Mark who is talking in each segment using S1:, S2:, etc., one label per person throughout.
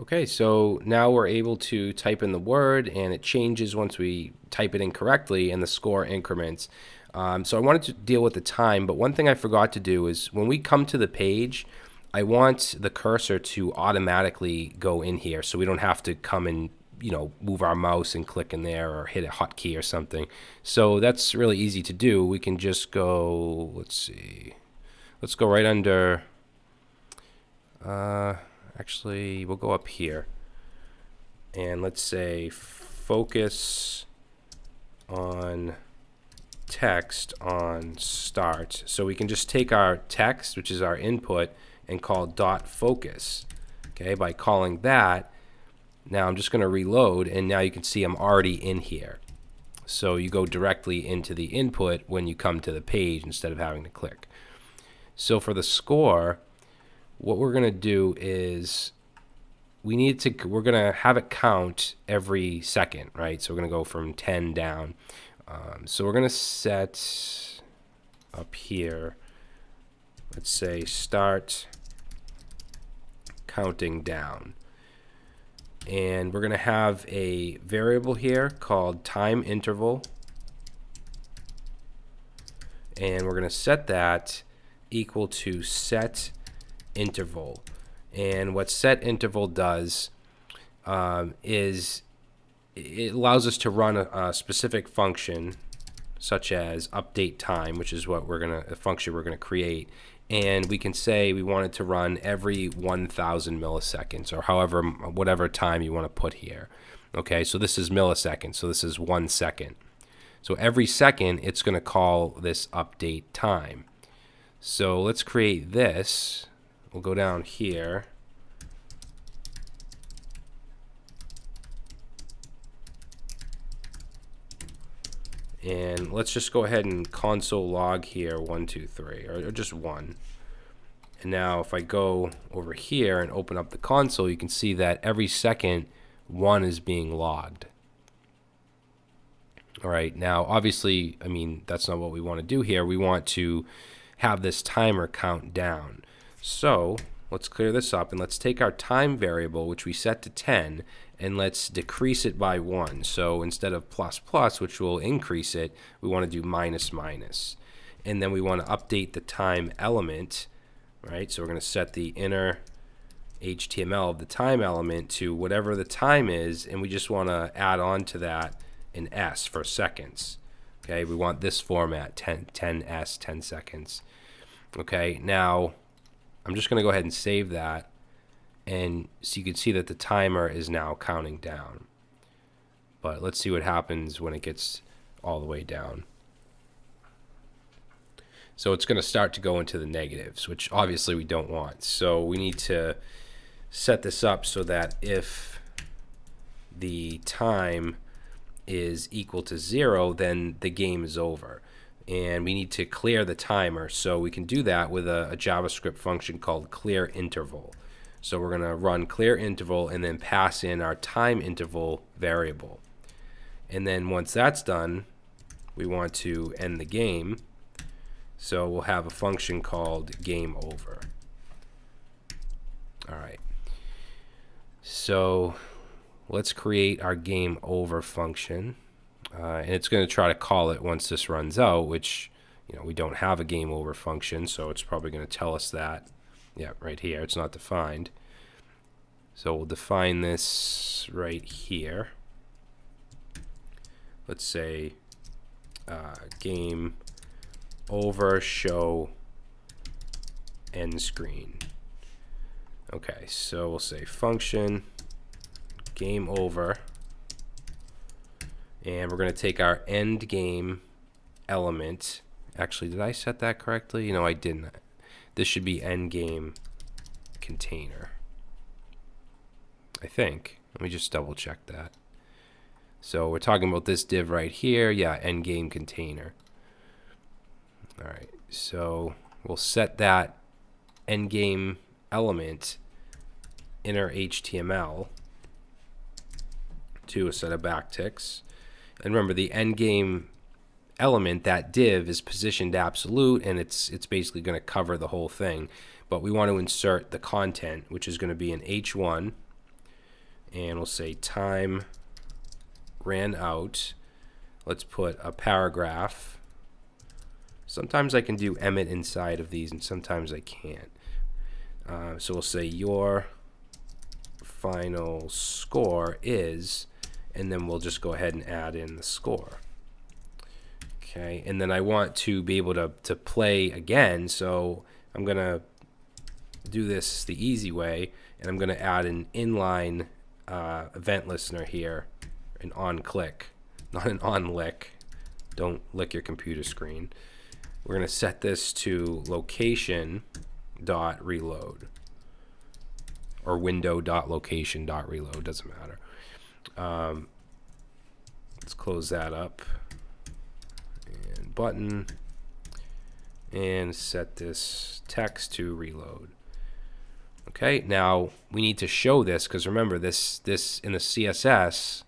S1: Okay, so now we're able to type in the word and it changes once we type it in correctly and the score increments. Um, so I wanted to deal with the time, but one thing I forgot to do is when we come to the page, I want the cursor to automatically go in here so we don't have to come and you know move our mouse and click in there or hit a hotkey or something. So that's really easy to do. We can just go, let's see, let's go right under, uh, actually we'll go up here and let's say focus on text on start. So we can just take our text, which is our input, and call dot focus. Okay, by calling that, now I'm just going to reload, and now you can see I'm already in here. So you go directly into the input when you come to the page instead of having to click. So for the score, what we're going to do is we need to we're going to have it count every second, right? So we're going to go from 10 down. Um, so we're going to set up here, let's say start counting down. And we're going to have a variable here called time interval. And we're going to set that equal to set interval. And what set interval does um, is it allows us to run a, a, specific function such as update time, which is what we're going to, a function we're going to create. And we can say we want it to run every 1,000 milliseconds or however, whatever time you want to put here. Okay, so this is milliseconds, so this is one second. So every second, it's going to call this update time. So let's create this. We'll go down here. And let's just go ahead and console log here, one, two, three, or, or just one. And now if I go over here and open up the console, you can see that every second one is being logged. All right, now obviously, I mean, that's not what we want to do here. We want to have this timer count down. So let's clear this up and let's take our time variable, which we set to 10, and let's decrease it by 1. So instead of plus plus, which will increase it, we want to do minus minus. And then we want to update the time element, right? So we're going to set the inner HTML of the time element to whatever the time is, and we just want to add on to that an S for seconds. Okay, we want this format, 10, 10S, 10 seconds. Okay, now I'm just going to go ahead and save that and so you can see that the timer is now counting down. But let's see what happens when it gets all the way down. So it's going to start to go into the negatives, which obviously we don't want. So we need to set this up so that if the time is equal to zero, then the game is over. And we need to clear the timer. So we can do that with a, a JavaScript function called clear interval. So we're going to run clear interval and then pass in our time interval variable. And then once that's done, we want to end the game. So we'll have a function called game over. All right. So let's create our game over function. Uh, and it's going to try to call it once this runs out, which you know we don't have a game over function, so it's probably going to tell us that yeah, right here. It's not defined. So we'll define this right here. Let's say uh, game over show end screen. Okay, so we'll say function game over and we're going to take our end game element actually did I set that correctly? No I didn't this should be end game container. I think. Let me just double check that. So we're talking about this div right here. Yeah, end game container. All right, so we'll set that end game element inner HTML to a set of backticks. And remember, the end game element, that div, is positioned absolute, and it's it's basically going to cover the whole thing. But we want to insert the content, which is going to be an h1, and we'll say time ran out. Let's put a paragraph. Sometimes I can do emmet inside of these and sometimes I can't. Uh, so we'll say your final score is, and then we'll just go ahead and add in the score. Okay, and then I want to be able to, to play again, so I'm going to do this the easy way, and I'm going to add an inline uh, event listener here, an on click, not an on lick. Don't lick your computer screen. We're going to set this to location dot reload or window dot location dot reload doesn't matter. Um, let's close that up and button and set this text to reload. Okay, now we need to show this because remember this this in the CSS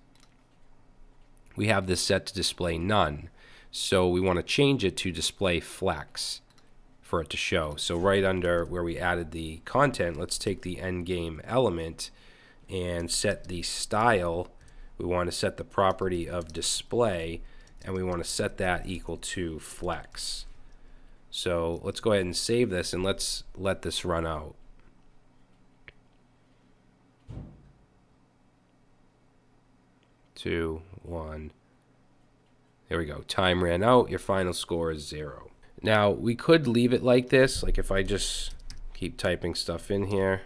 S1: we have this set to display none. So we want to change it to display flex for it to show. So right under where we added the content, let's take the endgame element and set the style. We want to set the property of display and we want to set that equal to flex. So let's go ahead and save this and let's let this run out. Two, one. There we go. Time ran out. Your final score is zero. Now, we could leave it like this. Like if I just keep typing stuff in here.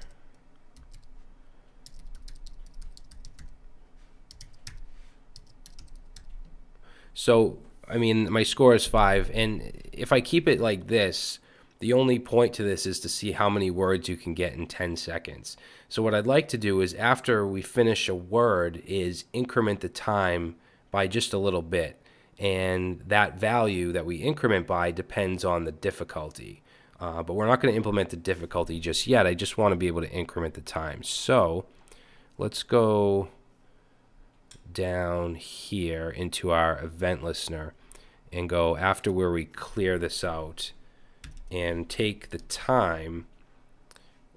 S1: So, I mean, my score is five. And if I keep it like this, the only point to this is to see how many words you can get in 10 seconds. So what I'd like to do is after we finish a word is increment the time by just a little bit and that value that we increment by depends on the difficulty. Uh, but we're not going to implement the difficulty just yet. I just want to be able to increment the time. So let's go down here into our event listener and go after where we clear this out and take the time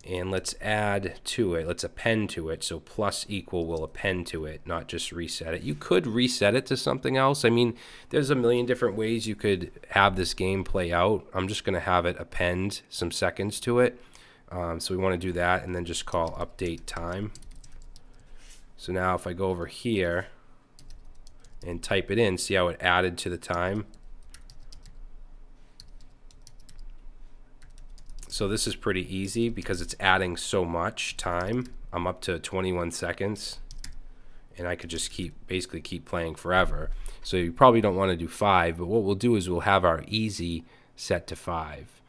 S1: and let's add to it. Let's append to it. So plus equal will append to it, not just reset it. You could reset it to something else. I mean, there's a million different ways you could have this game play out. I'm just going to have it append some seconds to it. Um, so we want to do that and then just call update time. So now if I go over here and type it in, see how it added to the time? So this is pretty easy because it's adding so much time. I'm up to 21 seconds and I could just keep basically keep playing forever. So you probably don't want to do five, but what we'll do is we'll have our easy set to five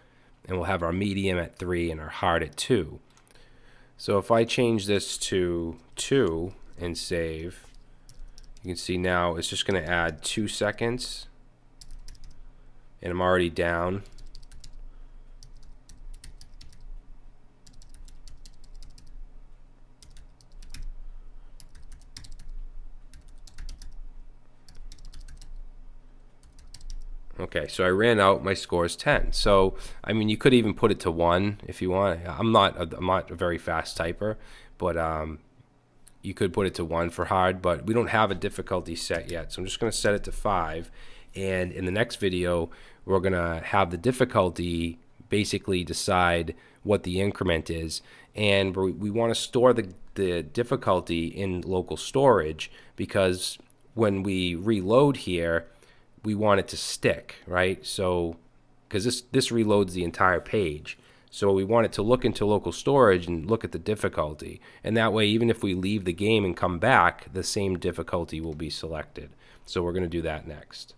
S1: and we'll have our medium at three and our hard at two. So if I change this to two and save, you can see now it's just going to add two seconds and I'm already down Okay, so I ran out. My score is 10. So, I mean, you could even put it to 1 if you want. I'm not a, I'm not a very fast typer, but um, you could put it to 1 for hard, but we don't have a difficulty set yet. So I'm just going to set it to 5. And in the next video, we're going to have the difficulty basically decide what the increment is. And we, we want to store the, the difficulty in local storage because when we reload here, we want it to stick, right? So, because this, this reloads the entire page. So we want it to look into local storage and look at the difficulty. And that way, even if we leave the game and come back, the same difficulty will be selected. So we're going to do that next.